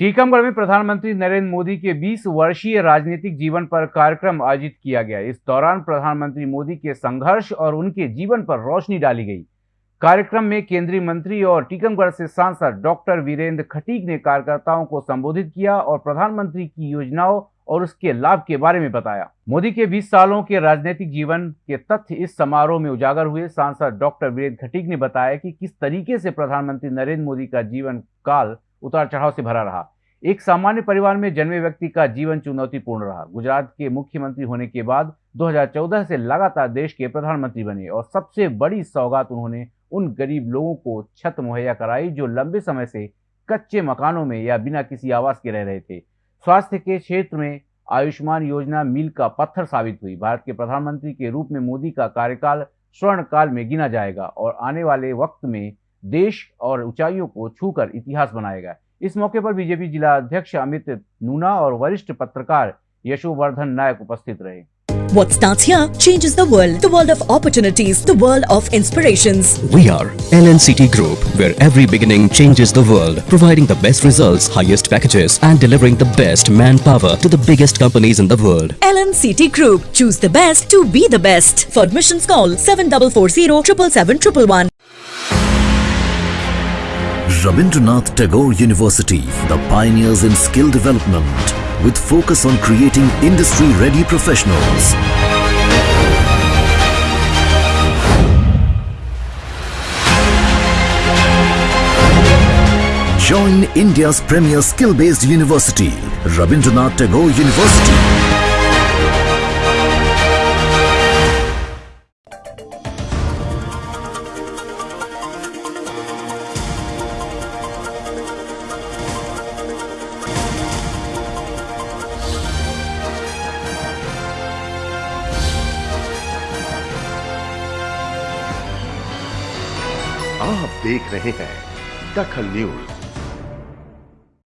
टीकमगढ़ में प्रधानमंत्री नरेंद्र मोदी के 20 वर्षीय राजनीतिक जीवन पर कार्यक्रम आयोजित किया गया। इस दौरान प्रधानमंत्री मोदी के संघर्ष और उनके जीवन पर रोशनी डाली गई। कार्यक्रम में केंद्रीय मंत्री और टीकमगढ़ से सांसद डॉक्टर वीरेंद्र खटीक ने कार्यकर्ताओं को संबोधित किया और प्रधानमंत्री की योजनाओं और उसके लाभ के बारे में बताया। मोदी के 20 सालों के राजनीतिक जीवन के तथ्य इस समारोह में उजागर हुए। सांसद डॉक्टर वीरेंद्र खटीक ने बताया कि किस तरीके से प्रधानमंत्री नरेंद्र मोदी का जीवन काल उतार चढ़ाव से भरा रहा। एक सामान्य परिवार में जन्मे व्यक्ति का जीवन चुनौतीपूर्ण रहा। गुजरात के मुख्यमंत्री होने के बाद 2014 से लगातार देश के प्रधानमंत्री बने और सबसे बड़ी सौगात उन्होंने उन गरीब लोगों को छत मुहैया कराई जो लंबे समय से कच्चे मकानों में या बिना किसी आवास के रह रहे थे। स्वास्थ्य के क्षेत्र में आयुष्मान योजना मील का पत्थर साबित हुई। भारत के प्रधानमंत्री के रूप में मोदी का कार्यकाल स्वर्ण काल में गिना जाएगा और आने वाले वक्त में देश और ऊंचाइयों को छूकर इतिहास बनाएगा इस मौके पर बीजेपी जिला अध्यक्ष अमित नूना और वरिष्ठ पत्रकार यशोवर्धन नायक उपस्थित रहे What starts here changes the world. The world of opportunities. The world of inspirations. We are LNCT Group, where every beginning changes the world, providing the best results, highest packages, and delivering the best manpower to the biggest companies in the world. LNCT Group. Choose the best to be the best. For admissions, call 7440 777 Rabindranath Tagore University, the pioneers in skill development, with focus on creating industry-ready professionals. Join India's premier skill-based university, Rabindranath Tagore University. आप देख रहे हैं दखल news.